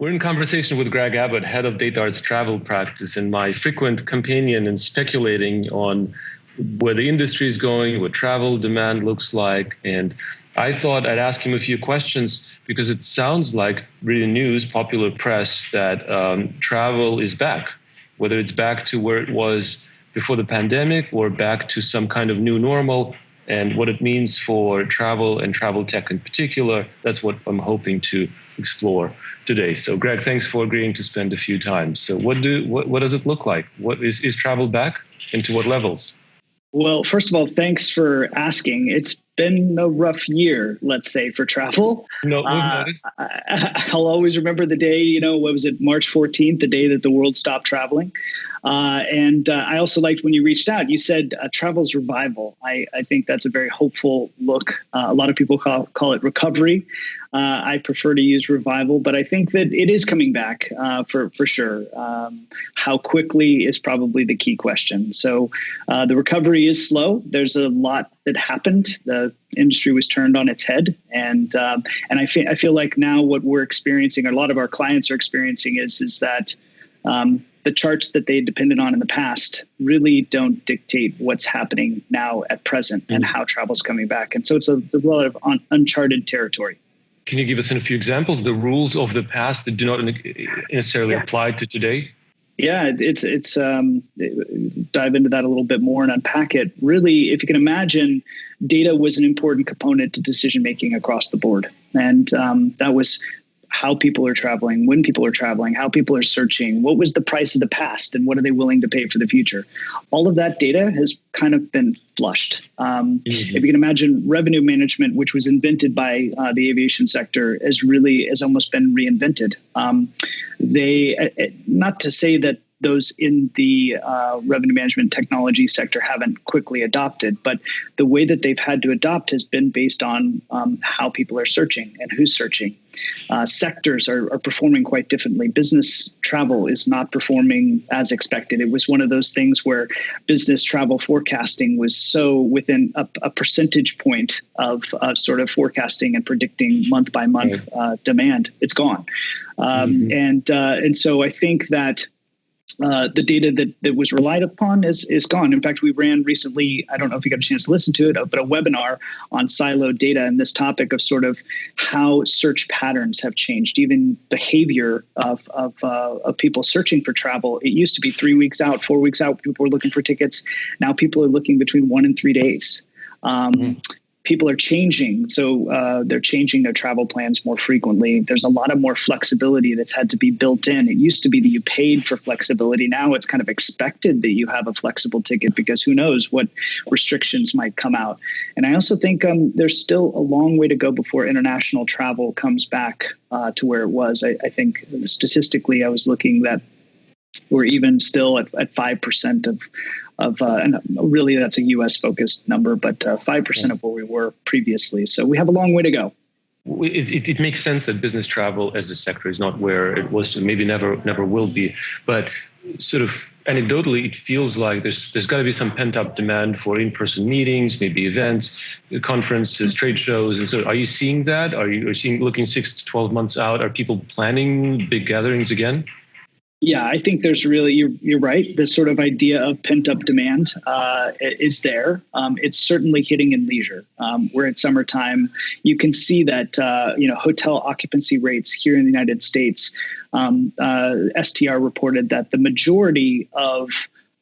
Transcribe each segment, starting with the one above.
We're in conversation with Greg Abbott, head of DataArt's travel practice, and my frequent companion in speculating on where the industry is going, what travel demand looks like. And I thought I'd ask him a few questions because it sounds like reading news, popular press, that um, travel is back, whether it's back to where it was before the pandemic or back to some kind of new normal and what it means for travel and travel tech in particular. That's what I'm hoping to explore today. So, Greg, thanks for agreeing to spend a few times. So, what do what, what does it look like? What is is travel back, and to what levels? Well, first of all, thanks for asking. It's been a rough year, let's say, for travel. No, uh, I, will always remember the day, you know, what was it, March 14th, the day that the world stopped traveling. Uh, and uh, I also liked when you reached out, you said uh, travel's revival. I, I, think that's a very hopeful look. Uh, a lot of people call, call it recovery. Uh, I prefer to use revival, but I think that it is coming back uh, for, for sure. Um, how quickly is probably the key question. So the recovery is slow. There's a lot that happened. The industry was turned on its head, and um, and I feel I feel like now what we're experiencing, or a lot of our clients are experiencing, is is that um, the charts that they depended on in the past really don't dictate what's happening now at present mm-hmm. and how travel's coming back. And so it's a, a lot of un- uncharted territory. Can you give us a few examples? The rules of the past that do not necessarily yeah. apply to today? Yeah, it's it's um, dive into that a little bit more and unpack it. Really, if you can imagine, data was an important component to decision making across the board, and um, that was how people are traveling, when people are traveling, how people are searching, what was the price of the past, and what are they willing to pay for the future. All of that data has kind of been flushed. Um, mm-hmm. If you can imagine, revenue management, which was invented by uh, the aviation sector, has really has almost been reinvented. Um, they, uh, uh not to say that those in the uh, revenue management technology sector haven't quickly adopted. But the way that they've had to adopt has been based on um, how people are searching and who's searching. Uh, sectors are, are, performing quite differently. Business travel is not performing as expected. It was one of those things where business travel forecasting was so within a, a percentage point of, of, sort of forecasting and predicting month by month uh, demand. It's gone, um, mm-hmm. and uh, and so I think that uh, the data that, that was relied upon is, is gone. In fact, we ran recently, I don't know if you got a chance to listen to it, but a webinar on siloed data and this topic of sort of how search patterns have changed, even behavior of, of, uh, of people searching for travel. It used to be three weeks out, four weeks out, people were looking for tickets. Now people are looking between one and three days. Um, mm people are changing. So uh, they're changing their travel plans more frequently. There's a lot of more flexibility that's had to be built in. It used to be that you paid for flexibility. Now it's kind of expected that you have a flexible ticket because who knows what restrictions might come out. And I also think um, there's still a long way to go before international travel comes back uh, to where it was. I, I think statistically, I was looking that we're even still at, at 5% of of uh, and really that's a U.S. focused number, but uh, five percent of where we were previously. So we have a long way to go. It, it, it, makes sense that business travel as a sector is not where it was to maybe never never will be, but sort of anecdotally, it feels like there's there's got to be some pent up demand for in person meetings, maybe events, conferences, trade shows, and so are you seeing that? Are you, are you seeing looking six to twelve months out? Are people planning big gatherings again? Yeah, I think there's really you're, you're right. This sort of idea of pent up demand uh, is there. Um, it's certainly hitting in leisure. Um, we're summertime. You can see that uh, you know hotel occupancy rates here in the United States. Um, uh, STR reported that the majority of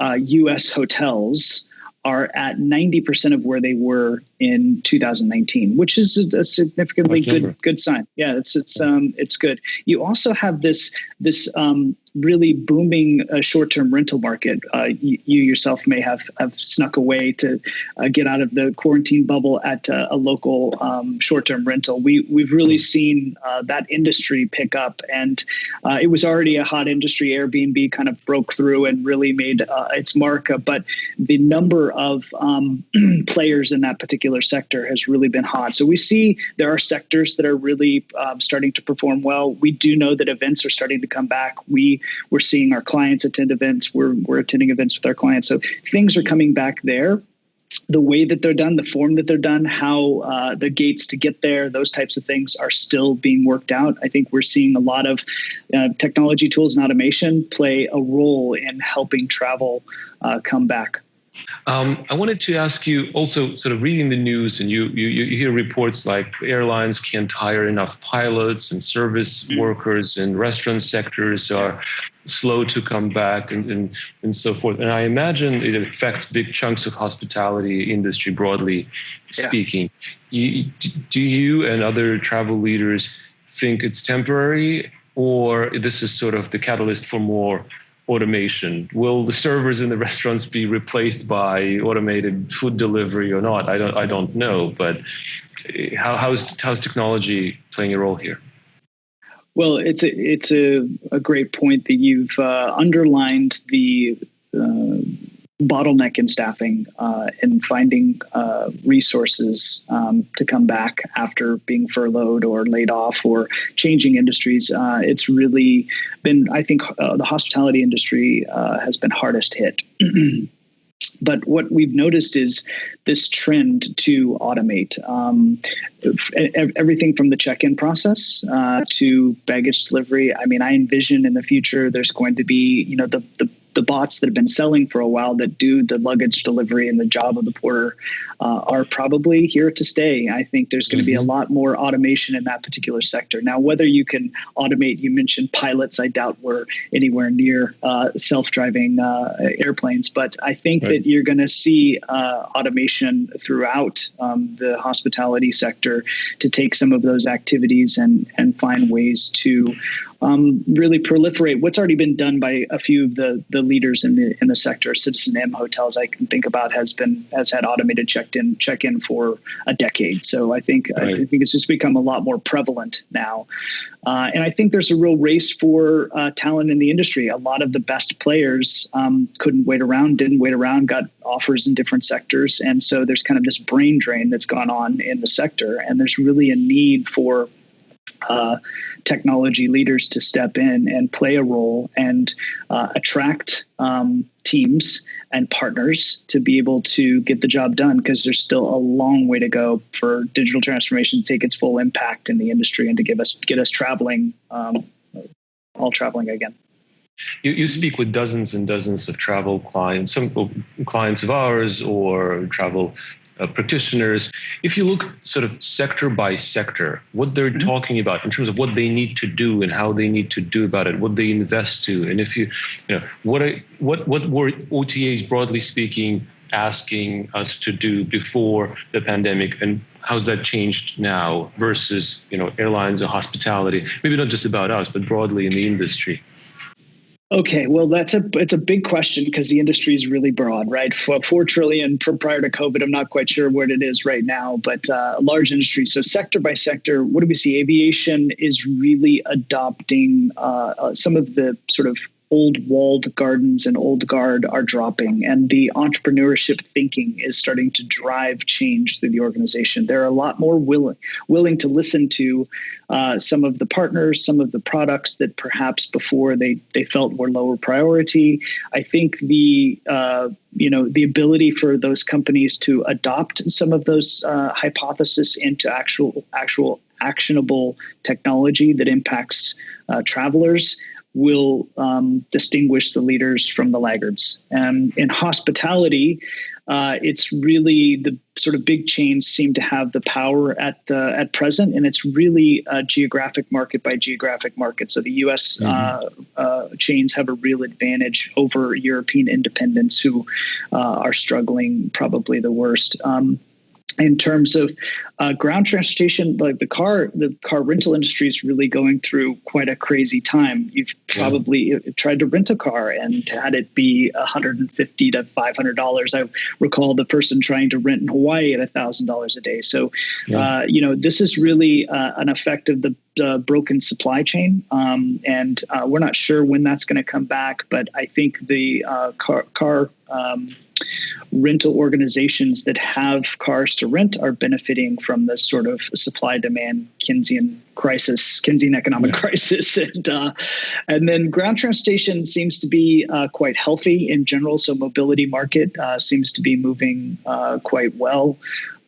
U.S. Uh, hotels are at 90% of where they were in 2019, which is a, significantly good good sign. Yeah, it's it's um it's good. You also have this this um, really booming uh, short term rental market. Uh, you, you, yourself may have have snuck away to uh, get out of the quarantine bubble at uh, a local um, short term rental. We we've really hmm. seen uh, that industry pick up, and uh, it was already a hot industry. Airbnb kind of broke through and really made its mark. but the number of um, players in that particular particular sector has really been hot. So we see there are sectors that are really um, starting to perform well. We do know that events are starting to come back. We we're seeing our clients attend events. We're we're attending events with our clients. So things are coming back there. the way that they're done, the form that they're done, how uh, the gates to get there, those types of things are still being worked out. I think we're seeing a lot of uh, technology tools and automation play a role in helping travel uh, come back. Um, I wanted to ask you also, sort of reading the news, and you, you you hear reports like airlines can't hire enough pilots, and service mm-hmm. workers and restaurant sectors are slow to come back, and, and and so forth. And I imagine it affects big chunks of hospitality industry broadly yeah. speaking. You, do you and other travel leaders think it's temporary, or this is sort of the catalyst for more automation? Will the servers in the restaurants be replaced by automated food delivery or not? I don't I don't know, but eh, how, how's how's technology playing a role here? Well, it's a it's a, a great point that you've uh, underlined the uh, bottleneck in staffing uh, and finding uh, resources um, to come back after being furloughed or laid off or changing industries. Uh, it's really been, I think, uh, the hospitality industry uh, has been hardest hit. But what we've noticed is this trend to automate um, everything from the check-in process uh, to baggage delivery. I mean, I envision in the future there's going to be, you know, the the the bots that have been selling for a while that do the luggage delivery and the job of the porter uh, are probably here to stay. I think there's going to mm-hmm. be a mm-hmm. lot more automation in that particular sector. Now, whether you can automate, you mentioned pilots, I doubt we're anywhere near uh, self driving uh, airplanes, but I think right. that you're going to see uh, automation throughout um, the hospitality sector to take some of those activities and, and find ways to um, really proliferate what's already been done by a few of the the leaders in the in the sector. citizenM Hotels I can think about has been has had automated checked in check in for a decade. So I think right. I think it's just become a lot more prevalent now, uh, and I think there's a real race for uh, talent in the industry. A lot of the best players um, couldn't wait around, didn't wait around, got offers in different sectors, and so there's kind of this brain drain that's gone on in the sector, and there's really a need for uh, technology leaders to step in and play a role and uh, attract um, teams and partners to be able to get the job done because there's still a long way to go for digital transformation to take its full impact in the industry and to give us get us traveling um, all traveling again. You, you speak with dozens and dozens of travel clients, some clients of ours or travel uh, practitioners. If you look sort of sector by sector, what they're mm-hmm. talking about in terms of what they need to do and how they need to do about it, what they invest to, and if you, you know, what are, what what were OTAs broadly speaking asking us to do before the pandemic, and how's that changed now versus you know airlines or hospitality? Maybe not just about us, but broadly in the industry. Okay, well, that's a it's a big question because the industry is really broad, right? For four trillion prior to COVID, I'm not quite sure what it is right now, but uh, large industry. So sector by sector, what do we see? Aviation is really adopting uh, uh, some of the sort of old walled gardens and old guard are dropping and the entrepreneurship thinking is starting to drive change through the organization. They're a lot more willing willing to listen to uh, some of the partners some of the products that perhaps before they they felt were lower priority. I think the uh, you know the ability for those companies to adopt some of those uh, hypotheses into actual actual actionable technology that impacts uh, travelers will um, distinguish the leaders from the laggards. And in hospitality, uh, it's really the sort of big chains seem to have the power at uh, at present, and it's really a geographic market by geographic market. So the U.S. Mm-hmm. Uh, uh, chains have a real advantage over European independents who uh, are struggling probably the worst. Um, in terms of uh, ground transportation, like the car, the car rental industry is really going through quite a crazy time. You've probably yeah. tried to rent a car and had it be 150 to 500 dollars. I recall the person trying to rent in Hawaii at thousand dollars a day. So, yeah. uh, you know, this is really uh, an effect of the uh, broken supply chain, um, and uh, we're not sure when that's going to come back. But I think the uh, car car um, rental organizations that have cars to rent are benefiting from this sort of supply demand Keynesian crisis, Keynesian economic yeah. crisis, and uh, and then ground transportation seems to be uh, quite healthy in general. So mobility market uh, seems to be moving uh, quite well.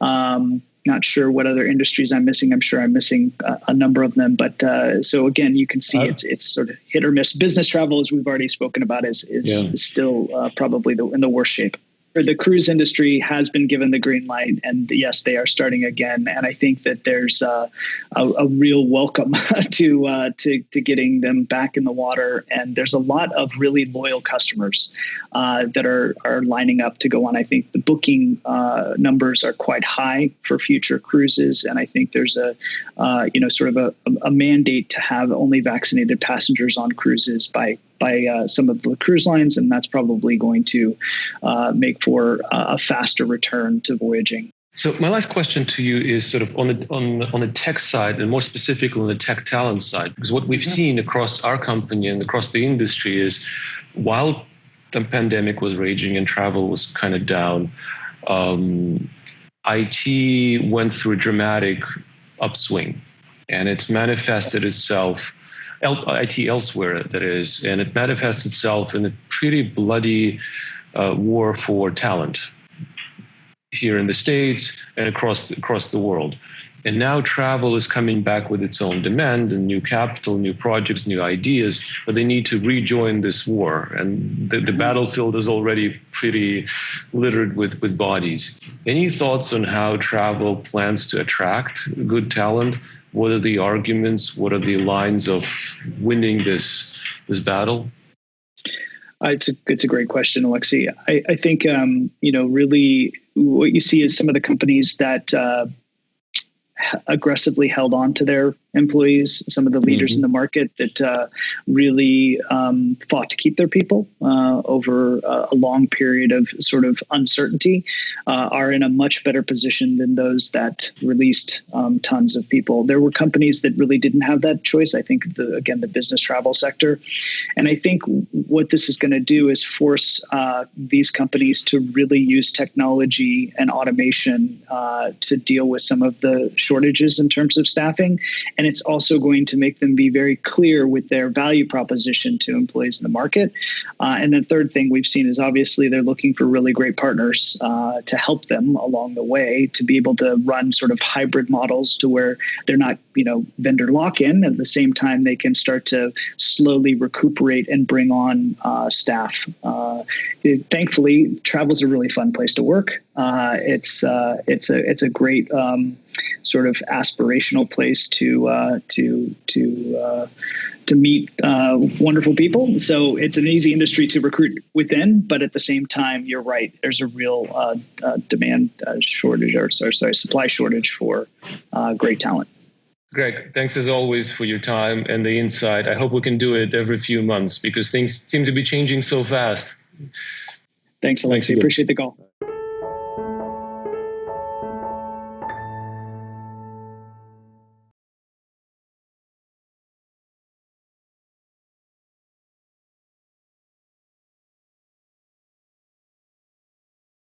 Um, not sure what other industries I'm missing. I'm sure I'm missing a, a number of them. But uh, so again, you can see uh, it's it's sort of hit or miss. Business travel, as we've already spoken about, is is, yeah. is still uh, probably the, in the worst shape the cruise industry has been given the green light, and yes, they are starting again. And I think that there's uh, a, a, real welcome to uh, to to getting them back in the water. And there's a lot of really loyal customers uh, that are are lining up to go on. I think the booking uh, numbers are quite high for future cruises, and I think there's a uh, you know sort of a, a mandate to have only vaccinated passengers on cruises by by uh, some of the cruise lines, and that's probably going to uh, make for a faster return to voyaging. So my last question to you is sort of on the on on the tech side, and more specifically on the tech talent side, because what we've seen across our company and across the industry is, while the pandemic was raging and travel was kind of down, um, IT went through a dramatic upswing, and it's manifested itself IT elsewhere, that is, and it manifests itself in a pretty bloody uh, war for talent here in the states and across across the world. And now travel is coming back with its own demand and new capital, new projects, new ideas, but they need to rejoin this war. And the, the battlefield is already pretty littered with, with bodies. Any thoughts on how travel plans to attract good talent what are the arguments? What are the lines of winning this this battle? Uh, it's a it's a great question, Alexei. I, I think um, you know really what you see is some of the companies that uh, aggressively held on to their employees, some of the leaders mm-hmm. in the market that uh, really um, fought to keep their people uh, over a long period of sort of uncertainty, uh, are in a much better position than those that released um, tons of people. There were companies that really didn't have that choice. I think the again the business travel sector, and I think what this is going to do is force uh, these companies to really use technology and automation uh, to deal with some of the shortages in terms of staffing and it's also going to make them be very clear with their value proposition to employees in the market. Uh, and the third thing we've seen is obviously they're looking for really great partners uh, to help them along the way to be able to run sort of hybrid models to where they're not, you know, vendor lock in. At the same time, they can start to slowly recuperate and bring on uh, staff. Uh, it, thankfully, travel is a really fun place to work. Uh, it's uh, it's a it's a great um, sort of aspirational place to uh, to to uh, to meet uh, wonderful people. So it's an easy industry to recruit within, but at the same time, you're right. There's a real uh, uh, demand shortage, or sorry, sorry, supply shortage for great talent. Greg, thanks as always for your time and the insight. I hope we can do it every few months because things seem to be changing so fast. Thanks, Alexei. Appreciate the call.